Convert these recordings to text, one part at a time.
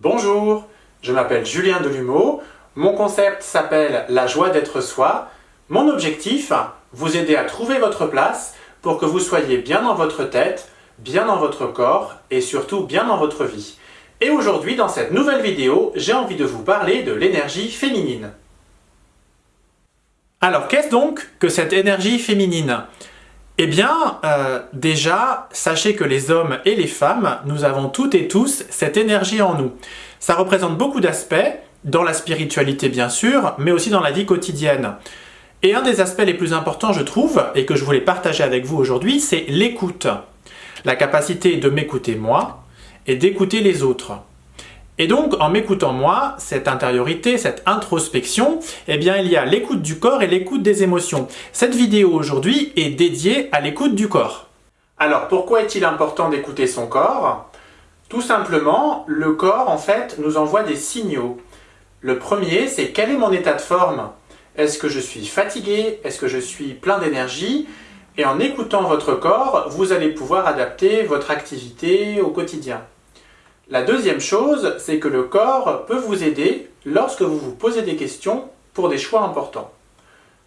Bonjour, je m'appelle Julien Delumeau, mon concept s'appelle La joie d'être soi. Mon objectif, vous aider à trouver votre place pour que vous soyez bien dans votre tête, bien dans votre corps et surtout bien dans votre vie. Et aujourd'hui, dans cette nouvelle vidéo, j'ai envie de vous parler de l'énergie féminine. Alors, qu'est-ce donc que cette énergie féminine? Eh bien, euh, déjà, sachez que les hommes et les femmes, nous avons toutes et tous cette énergie en nous. Ça représente beaucoup d'aspects, dans la spiritualité bien sûr, mais aussi dans la vie quotidienne. Et un des aspects les plus importants, je trouve, et que je voulais partager avec vous aujourd'hui, c'est l'écoute. La capacité de m'écouter moi et d'écouter les autres. Et donc, en m'écoutant moi, cette intériorité, cette introspection, eh bien, il y a l'écoute du corps et l'écoute des émotions. Cette vidéo aujourd'hui est dédiée à l'écoute du corps. Alors, pourquoi est-il important d'écouter son corps? Tout simplement, le corps, en fait, nous envoie des signaux. Le premier, c'est quel est mon état de forme? Est-ce que je suis fatigué? Est-ce que je suis plein d'énergie? Et en écoutant votre corps, vous allez pouvoir adapter votre activité au quotidien. La deuxième chose, c'est que le corps peut vous aider lorsque vous vous posez des questions pour des choix importants.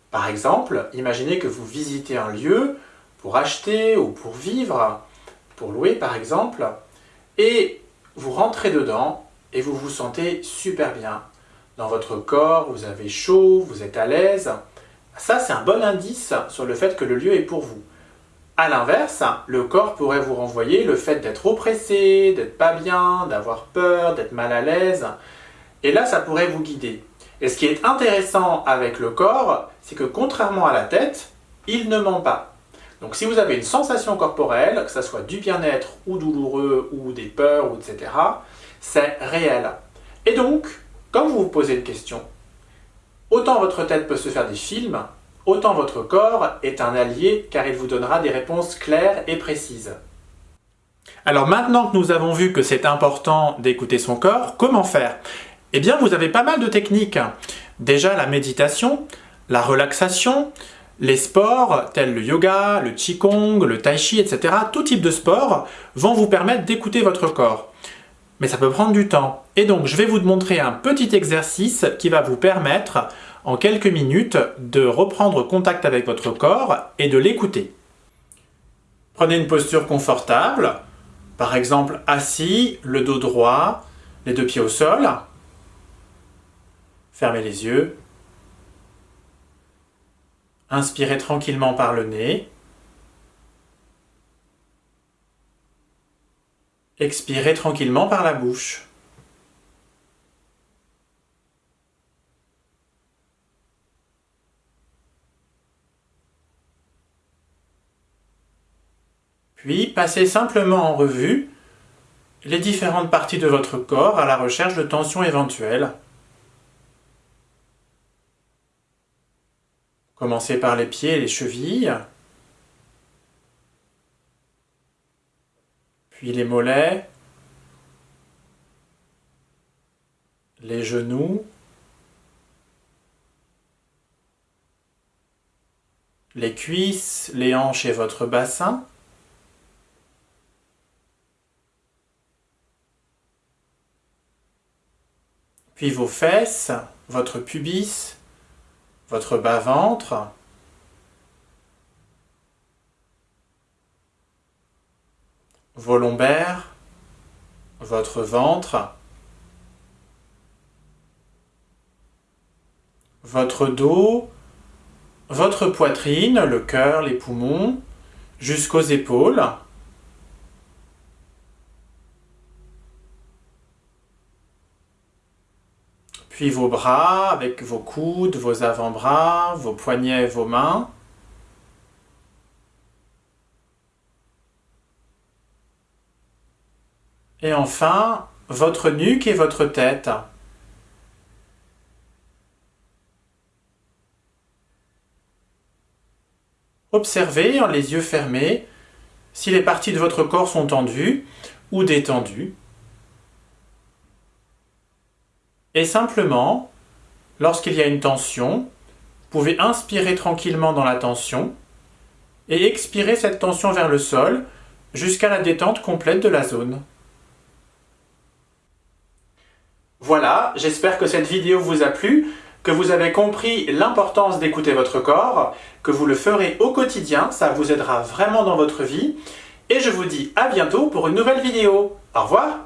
Par exemple, imaginez que vous visitez un lieu pour acheter ou pour vivre, pour louer par exemple, et vous rentrez dedans et vous vous sentez super bien. Dans votre corps, vous avez chaud, vous êtes à l'aise. Ça, c'est un bon indice sur le fait que le lieu est pour vous. A l'inverse, le corps pourrait vous renvoyer le fait d'être oppressé, d'être pas bien, d'avoir peur, d'être mal à l'aise. Et là, ça pourrait vous guider. Et ce qui est intéressant avec le corps, c'est que contrairement à la tête, il ne ment pas. Donc si vous avez une sensation corporelle, que ce soit du bien-être ou douloureux ou des peurs, etc., c'est réel. Et donc, quand vous vous posez une question, autant votre tête peut se faire des films, autant votre corps est un allié car il vous donnera des réponses claires et précises. Alors maintenant que nous avons vu que c'est important d'écouter son corps, comment faire? Eh bien vous avez pas mal de techniques. Déjà la méditation, la relaxation, les sports tels le yoga, le qigong, le tai chi, etc. Tout type de sport vont vous permettre d'écouter votre corps. Mais ça peut prendre du temps. Et donc je vais vous montrer un petit exercice qui va vous permettre en quelques minutes de reprendre contact avec votre corps et de l'écouter. Prenez une posture confortable, par exemple assis, le dos droit, les deux pieds au sol. Fermez les yeux. Inspirez tranquillement par le nez. Expirez tranquillement par la bouche. Puis, passez simplement en revue les différentes parties de votre corps à la recherche de tensions éventuelles. Commencez par les pieds et les chevilles, puis les mollets, les genoux, les cuisses, les hanches et votre bassin. Puis vos fesses, votre pubis, votre bas-ventre, vos lombaires, votre ventre, votre dos, votre poitrine, le cœur, les poumons, jusqu'aux épaules, Puis vos bras avec vos coudes, vos avant-bras, vos poignets, vos mains. Et enfin, votre nuque et votre tête. Observez en les yeux fermés si les parties de votre corps sont tendues ou détendues. Et simplement, lorsqu'il y a une tension, vous pouvez inspirer tranquillement dans la tension et expirer cette tension vers le sol jusqu'à la détente complète de la zone. Voilà, j'espère que cette vidéo vous a plu, que vous avez compris l'importance d'écouter votre corps, que vous le ferez au quotidien, ça vous aidera vraiment dans votre vie. Et je vous dis à bientôt pour une nouvelle vidéo. Au revoir